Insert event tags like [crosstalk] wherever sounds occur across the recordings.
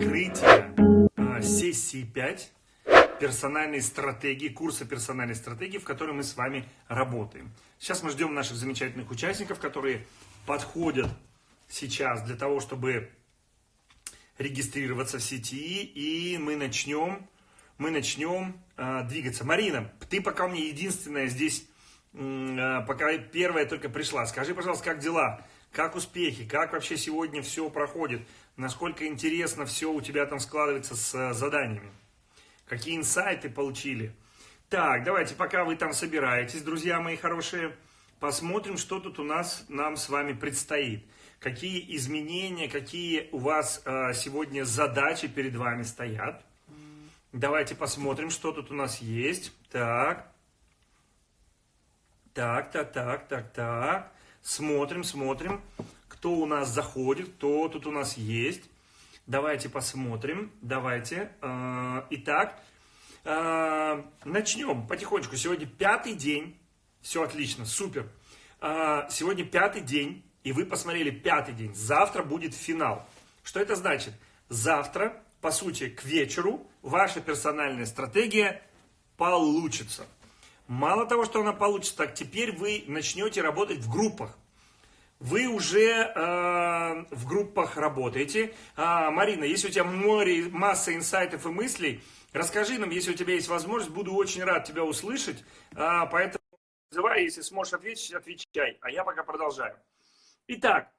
закрытие а, сессии 5 персональной стратегии, курса персональной стратегии, в которой мы с вами работаем. Сейчас мы ждем наших замечательных участников, которые подходят сейчас для того, чтобы регистрироваться в сети, и мы начнем, мы начнем э, двигаться. Марина, ты пока меня единственная здесь, э, пока первая только пришла. Скажи, пожалуйста, как дела? Как успехи? Как вообще сегодня все проходит? Насколько интересно все у тебя там складывается с э, заданиями? Какие инсайты получили? Так, давайте, пока вы там собираетесь, друзья мои хорошие, посмотрим, что тут у нас нам с вами предстоит какие изменения, какие у вас э, сегодня задачи перед вами стоят. Давайте посмотрим, что тут у нас есть. Так. Так, так, так, так, так. Смотрим, смотрим, кто у нас заходит, кто тут у нас есть. Давайте посмотрим. Давайте. Э, итак, э, начнем потихонечку. Сегодня пятый день. Все отлично, супер. Э, сегодня пятый день и вы посмотрели пятый день, завтра будет финал. Что это значит? Завтра, по сути, к вечеру ваша персональная стратегия получится. Мало того, что она получится, так теперь вы начнете работать в группах. Вы уже э, в группах работаете. А, Марина, если у тебя море, масса инсайтов и мыслей, расскажи нам, если у тебя есть возможность, буду очень рад тебя услышать. А, поэтому называй, если сможешь ответить, отвечай. А я пока продолжаю. Итак,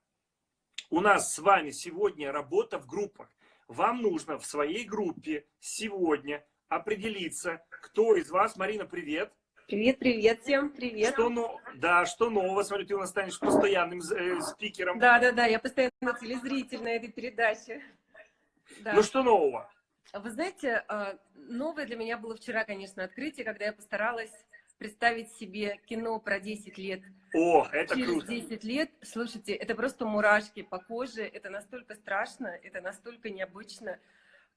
у нас с вами сегодня работа в группах. Вам нужно в своей группе сегодня определиться, кто из вас, Марина, привет. Привет, привет всем, привет. Что, но, да, что нового? Смотрю, ты у нас станешь постоянным э, спикером. Да, да, да, я постоянно телезритель на этой передаче. Да. Ну, что нового? Вы знаете, а, новое для меня было вчера, конечно, открытие, когда я постаралась представить себе кино про 10 лет. О, это Через круто. 10 лет, слушайте, это просто мурашки по коже, это настолько страшно, это настолько необычно,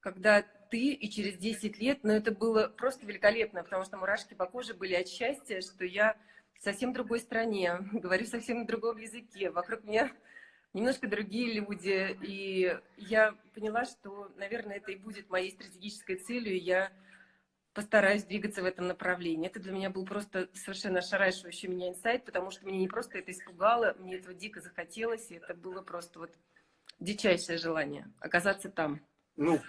когда ты и через 10 лет, но ну, это было просто великолепно, потому что мурашки по коже были от счастья, что я в совсем другой стране, [laughs] говорю совсем на другом языке, вокруг меня немножко другие люди, и я поняла, что, наверное, это и будет моей стратегической целью, я постараюсь двигаться в этом направлении. Это для меня был просто совершенно ошарашивающий меня инсайт, потому что мне не просто это испугало, мне этого дико захотелось, и это было просто вот дичайшее желание оказаться там. Ну,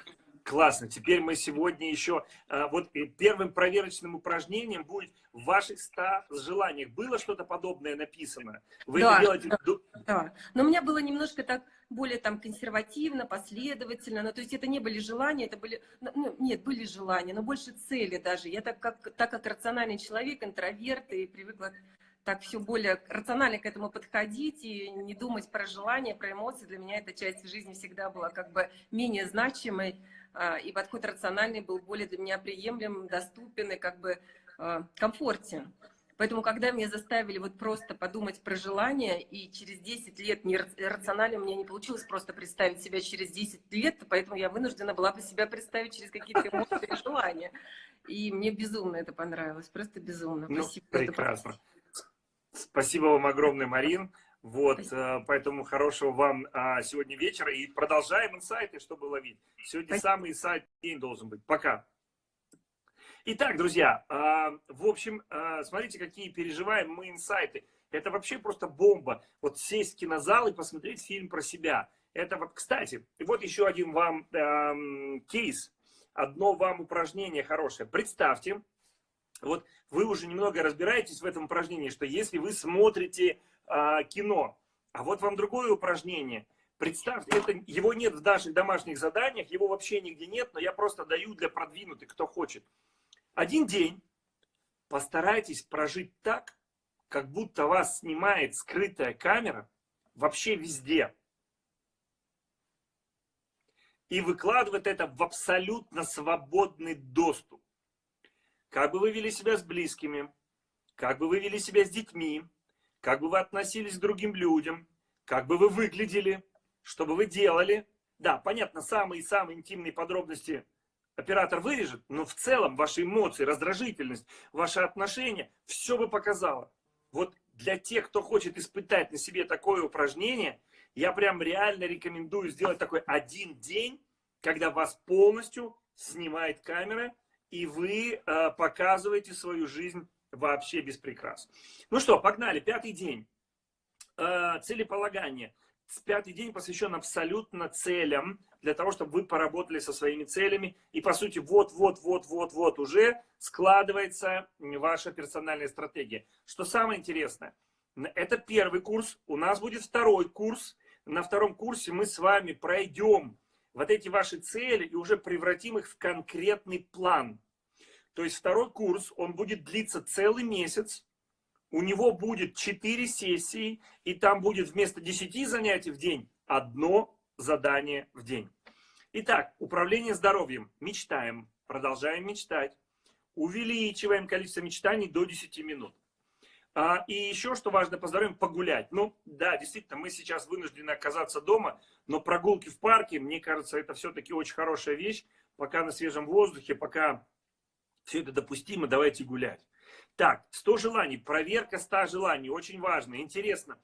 Классно. Теперь мы сегодня еще... А, вот первым проверочным упражнением будет в ваших 100 желаниях. Было что-то подобное написано? Вы да, это делаете... Да, да. Но у меня было немножко так более там консервативно, последовательно. Ну, то есть это не были желания, это были... Ну, ну, нет, были желания, но больше цели даже. Я так как, так как рациональный человек, интроверт, и привыкла так все более рационально к этому подходить и не думать про желания, про эмоции. Для меня эта часть жизни всегда была как бы менее значимой. А, и подход рациональный был более для меня приемлем, доступен и как бы а, комфортен. Поэтому, когда меня заставили вот просто подумать про желание, и через 10 лет не рационально мне не получилось просто представить себя через 10 лет, поэтому я вынуждена была бы себя представить через какие-то [laughs] эмоции и желания. И мне безумно это понравилось, просто безумно. Ну, Спасибо. Прекрасно. Спасибо вам огромное, Марин. Вот, Спасибо. Э, поэтому хорошего вам а, сегодня вечера. И продолжаем инсайты, чтобы ловить. Сегодня Спасибо. самый инсайт день должен быть. Пока. Итак, друзья, а, в общем, а, смотрите, какие переживаем мы инсайты. Это вообще просто бомба. Вот сесть в кинозал и посмотреть фильм про себя. Это вот, кстати, вот еще один вам эм, кейс. Одно вам упражнение хорошее. Представьте, вот вы уже немного разбираетесь в этом упражнении, что если вы смотрите э, кино, а вот вам другое упражнение. Представьте, это, его нет в наших домашних заданиях, его вообще нигде нет, но я просто даю для продвинутых, кто хочет. Один день постарайтесь прожить так, как будто вас снимает скрытая камера вообще везде. И выкладывает это в абсолютно свободный доступ. Как бы вы вели себя с близкими, как бы вы вели себя с детьми, как бы вы относились к другим людям, как бы вы выглядели, что бы вы делали. Да, понятно, самые-самые интимные подробности оператор вырежет, но в целом ваши эмоции, раздражительность, ваши отношения, все бы показало. Вот для тех, кто хочет испытать на себе такое упражнение, я прям реально рекомендую сделать такой один день, когда вас полностью снимает камера, и вы э, показываете свою жизнь вообще без прикрас. Ну что, погнали, пятый день. Э, целеполагание. Пятый день посвящен абсолютно целям, для того, чтобы вы поработали со своими целями. И, по сути, вот-вот-вот-вот-вот уже складывается ваша персональная стратегия. Что самое интересное, это первый курс, у нас будет второй курс. На втором курсе мы с вами пройдем вот эти ваши цели и уже превратим их в конкретный план. То есть второй курс, он будет длиться целый месяц. У него будет 4 сессии, и там будет вместо 10 занятий в день одно задание в день. Итак, управление здоровьем. Мечтаем, продолжаем мечтать. Увеличиваем количество мечтаний до 10 минут. А, и еще, что важно по здоровью, погулять. Ну, да, действительно, мы сейчас вынуждены оказаться дома, но прогулки в парке, мне кажется, это все-таки очень хорошая вещь. Пока на свежем воздухе, пока все это допустимо, давайте гулять. Так, 100 желаний, проверка 100 желаний, очень важно. Интересно,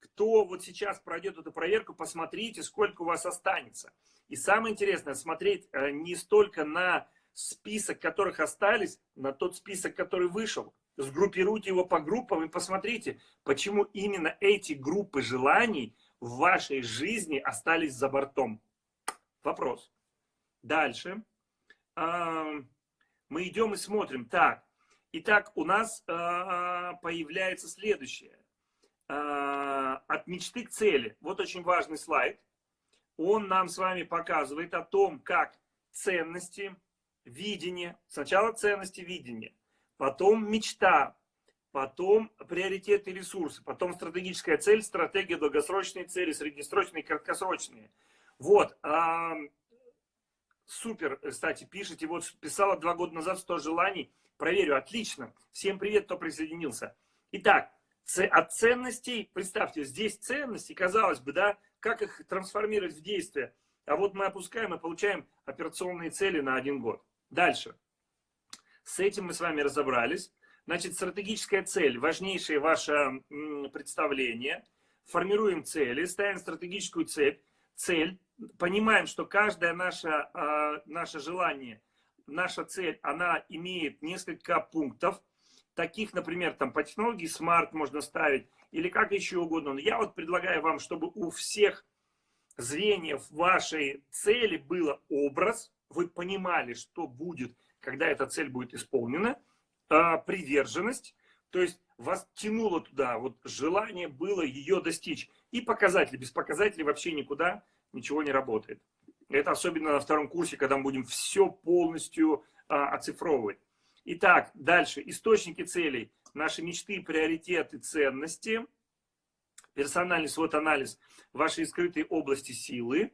кто вот сейчас пройдет эту проверку, посмотрите, сколько у вас останется. И самое интересное, смотреть э, не столько на список, которых остались, на тот список, который вышел. Сгруппируйте его по группам и посмотрите, почему именно эти группы желаний в вашей жизни остались за бортом. Вопрос. Дальше мы идем и смотрим. Так, итак, у нас э, появляется следующее. Э, от мечты к цели. Вот очень важный слайд. Он нам с вами показывает о том, как ценности, видение, сначала ценности, видение, потом мечта, потом приоритеты ресурсы, потом стратегическая цель, стратегия, долгосрочные цели, среднесрочные, краткосрочные. Вот, Супер, кстати, пишите. Вот писала два года назад 100 желаний. Проверю, отлично. Всем привет, кто присоединился. Итак, от ценностей, представьте, здесь ценности, казалось бы, да, как их трансформировать в действие. А вот мы опускаем и получаем операционные цели на один год. Дальше. С этим мы с вами разобрались. Значит, стратегическая цель, важнейшее ваше представление. Формируем цели, ставим стратегическую цель. Цель понимаем, что каждое наше, а, наше желание, наша цель, она имеет несколько пунктов, таких, например, там по технологии Smart можно ставить, или как еще угодно. Но я вот предлагаю вам, чтобы у всех звеньев вашей цели было образ, вы понимали, что будет, когда эта цель будет исполнена, а, приверженность, то есть вас тянуло туда, вот желание было ее достичь. И показатели, без показателей вообще никуда ничего не работает. Это особенно на втором курсе, когда мы будем все полностью а, оцифровывать. Итак, дальше. Источники целей. Наши мечты, приоритеты, ценности. Персональный свод-анализ вашей скрытой области силы.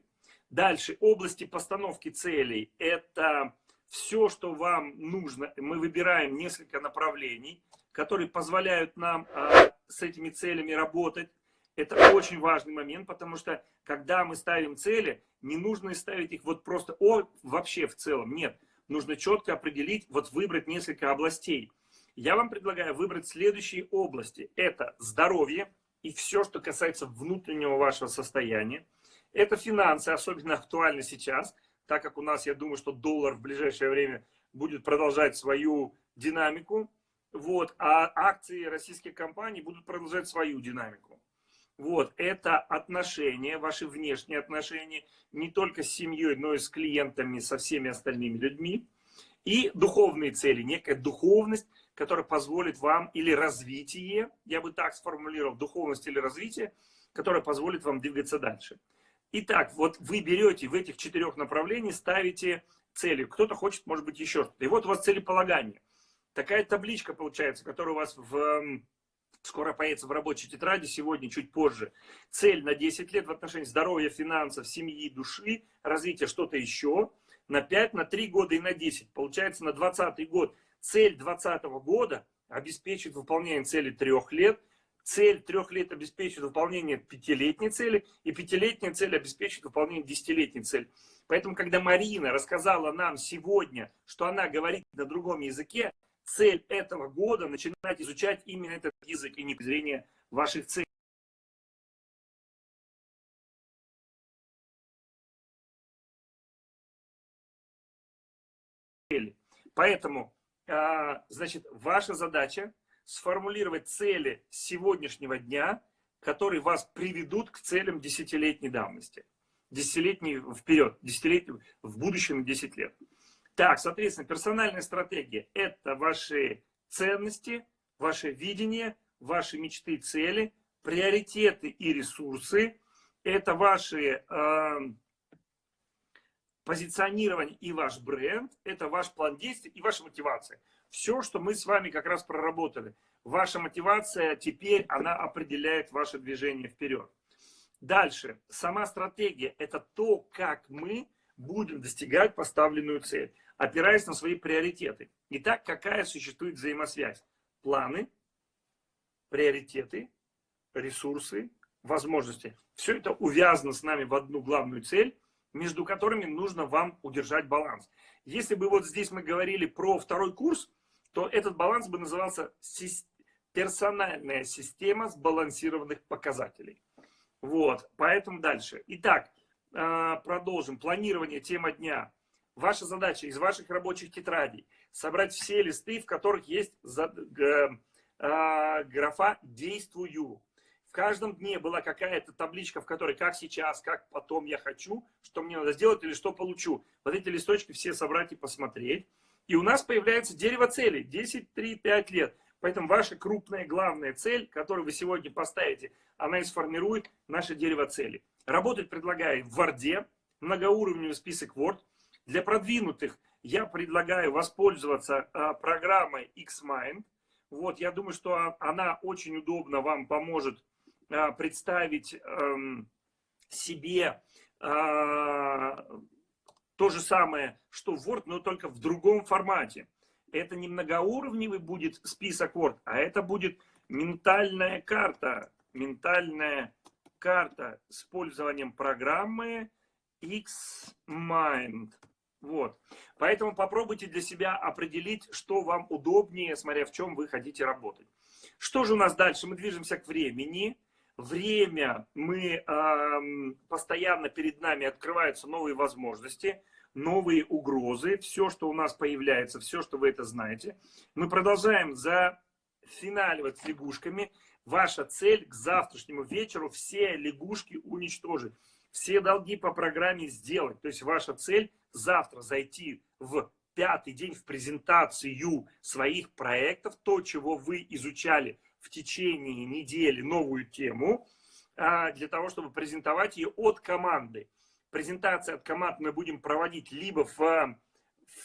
Дальше. Области постановки целей. Это все, что вам нужно. Мы выбираем несколько направлений, которые позволяют нам а, с этими целями работать. Это очень важный момент, потому что когда мы ставим цели, не нужно ставить их вот просто о, вообще в целом. Нет, нужно четко определить, вот выбрать несколько областей. Я вам предлагаю выбрать следующие области. Это здоровье и все, что касается внутреннего вашего состояния. Это финансы, особенно актуально сейчас, так как у нас, я думаю, что доллар в ближайшее время будет продолжать свою динамику. Вот, а акции российских компаний будут продолжать свою динамику. Вот, это отношения, ваши внешние отношения, не только с семьей, но и с клиентами, со всеми остальными людьми. И духовные цели, некая духовность, которая позволит вам, или развитие, я бы так сформулировал, духовность или развитие, которая позволит вам двигаться дальше. Итак, вот вы берете в этих четырех направлениях, ставите цели. Кто-то хочет, может быть, еще что-то. И вот у вас целеполагание. Такая табличка получается, которая у вас в скоро появится в рабочей тетради, сегодня, чуть позже. Цель на 10 лет в отношении здоровья, финансов, семьи, души, развития что-то еще. На 5, на 3 года и на 10. Получается, на 20 год. Цель 20 года обеспечит выполнение цели 3 лет. Цель 3 лет обеспечит выполнение пятилетней цели. И пятилетняя цель обеспечит выполнение десятилетней цели. Поэтому, когда Марина рассказала нам сегодня, что она говорит на другом языке, цель этого года начинать изучать именно этот язык и не зрения ваших целей. Поэтому, а, значит, ваша задача сформулировать цели сегодняшнего дня, которые вас приведут к целям десятилетней давности. Десятилетней вперед, десятилетней в будущем 10 лет. Так, соответственно, персональная стратегия – это ваши ценности, ваше видение, ваши мечты, цели, приоритеты и ресурсы. Это ваши э, позиционирование и ваш бренд, это ваш план действий и ваша мотивация. Все, что мы с вами как раз проработали. Ваша мотивация теперь, она определяет ваше движение вперед. Дальше. Сама стратегия – это то, как мы будем достигать поставленную цель, опираясь на свои приоритеты. Итак, какая существует взаимосвязь? Планы, приоритеты, ресурсы, возможности. Все это увязано с нами в одну главную цель, между которыми нужно вам удержать баланс. Если бы вот здесь мы говорили про второй курс, то этот баланс бы назывался персональная система сбалансированных показателей. Вот, поэтому дальше. Итак, продолжим. Планирование, тема дня. Ваша задача из ваших рабочих тетрадей собрать все листы, в которых есть а, графа «Действую». В каждом дне была какая-то табличка, в которой как сейчас, как потом я хочу, что мне надо сделать или что получу. Вот эти листочки все собрать и посмотреть. И у нас появляется дерево целей. 10, 3, 5 лет. Поэтому ваша крупная главная цель, которую вы сегодня поставите, она и сформирует наше дерево целей. Работать предлагаю в Word, многоуровневый список Word. Для продвинутых я предлагаю воспользоваться а, программой Xmind. Вот, я думаю, что она очень удобно вам поможет а, представить эм, себе а, то же самое, что Word, но только в другом формате. Это не многоуровневый будет список Word, а это будет ментальная карта. Ментальная карта с использованием программы Xmind. Вот. Поэтому попробуйте для себя определить, что вам удобнее, смотря в чем вы хотите работать. Что же у нас дальше? Мы движемся к времени. Время, мы э, постоянно перед нами открываются новые возможности, новые угрозы, все, что у нас появляется, все, что вы это знаете. Мы продолжаем зафиналивать лягушками. Ваша цель к завтрашнему вечеру все лягушки уничтожить, все долги по программе сделать. То есть ваша цель завтра зайти в пятый день в презентацию своих проектов, то, чего вы изучали в течение недели, новую тему, а, для того, чтобы презентовать ее от команды. Презентация от команд мы будем проводить либо в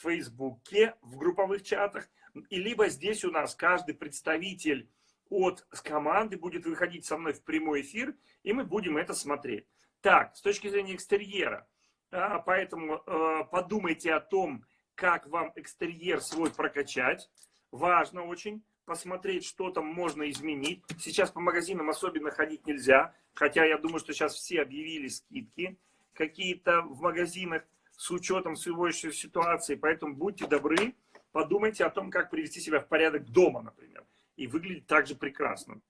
Фейсбуке, в групповых чатах, и либо здесь у нас каждый представитель от команды будет выходить со мной в прямой эфир, и мы будем это смотреть. Так, с точки зрения экстерьера, а, поэтому э, подумайте о том, как вам экстерьер свой прокачать. Важно очень посмотреть, что там можно изменить. Сейчас по магазинам особенно ходить нельзя, хотя я думаю, что сейчас все объявили скидки какие-то в магазинах с учетом сегодняшней ситуации. Поэтому будьте добры, подумайте о том, как привести себя в порядок дома, например, и выглядеть также прекрасно.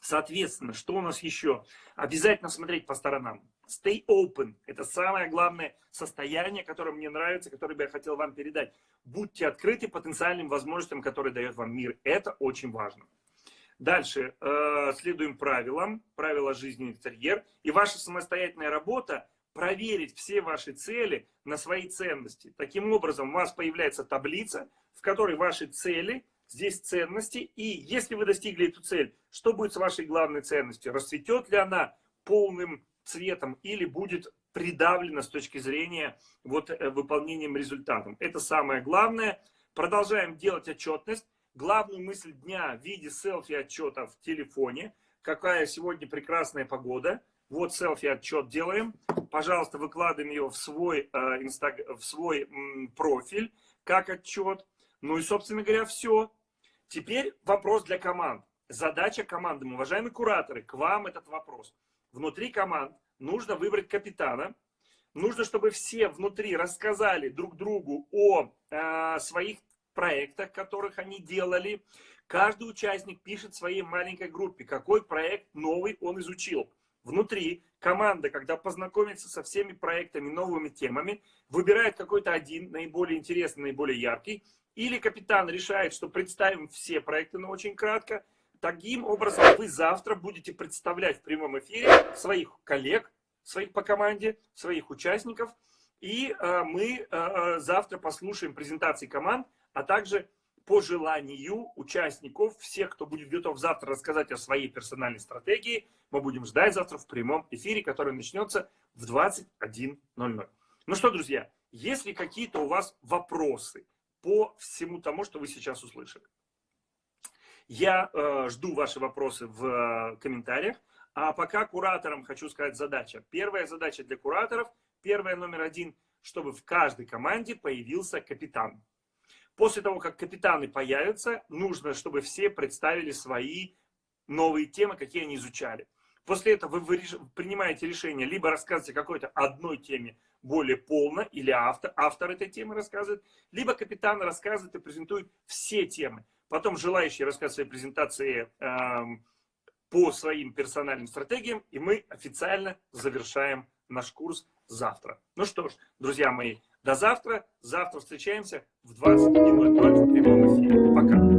Соответственно, что у нас еще? Обязательно смотреть по сторонам. Stay open. Это самое главное состояние, которое мне нравится, которое бы я хотел вам передать. Будьте открыты потенциальным возможностям, которые дает вам мир. Это очень важно. Дальше. Э, следуем правилам. Правила жизни интерьер. И ваша самостоятельная работа проверить все ваши цели на свои ценности. Таким образом, у вас появляется таблица, в которой ваши цели здесь ценности. И если вы достигли эту цель, что будет с вашей главной ценностью? Расцветет ли она полным цветом или будет придавлена с точки зрения вот, э, выполнением результатом? Это самое главное. Продолжаем делать отчетность. Главную мысль дня в виде селфи-отчета в телефоне. Какая сегодня прекрасная погода. Вот селфи-отчет делаем. Пожалуйста, выкладываем его в свой, э, инстаг... в свой м, профиль как отчет. Ну и, собственно говоря, все. Теперь вопрос для команд. Задача команды, уважаемые кураторы, к вам этот вопрос. Внутри команд нужно выбрать капитана. Нужно, чтобы все внутри рассказали друг другу о э, своих проектах, которых они делали. Каждый участник пишет своей маленькой группе, какой проект новый он изучил. внутри команда, когда познакомится со всеми проектами, новыми темами, выбирает какой-то один, наиболее интересный, наиболее яркий, или капитан решает, что представим все проекты, но очень кратко, таким образом вы завтра будете представлять в прямом эфире своих коллег, своих по команде, своих участников, и э, мы э, э завтра послушаем презентации команд, а также по желанию участников, всех, кто будет готов завтра рассказать о своей персональной стратегии, мы будем ждать завтра в прямом эфире, который начнется в 21.00. Ну что, друзья, есть ли какие-то у вас вопросы по всему тому, что вы сейчас услышали? Я э, жду ваши вопросы в э, комментариях. А пока кураторам хочу сказать задача. Первая задача для кураторов, первая номер один, чтобы в каждой команде появился капитан. После того, как капитаны появятся, нужно, чтобы все представили свои новые темы, какие они изучали. После этого вы принимаете решение, либо рассказывать о какой-то одной теме более полно, или автор, автор этой темы рассказывает, либо капитан рассказывает и презентует все темы. Потом желающие рассказывают свои презентации э, по своим персональным стратегиям, и мы официально завершаем наш курс завтра. Ну что ж, друзья мои, до завтра. Завтра встречаемся в 21.00 в прямом эфире. Пока.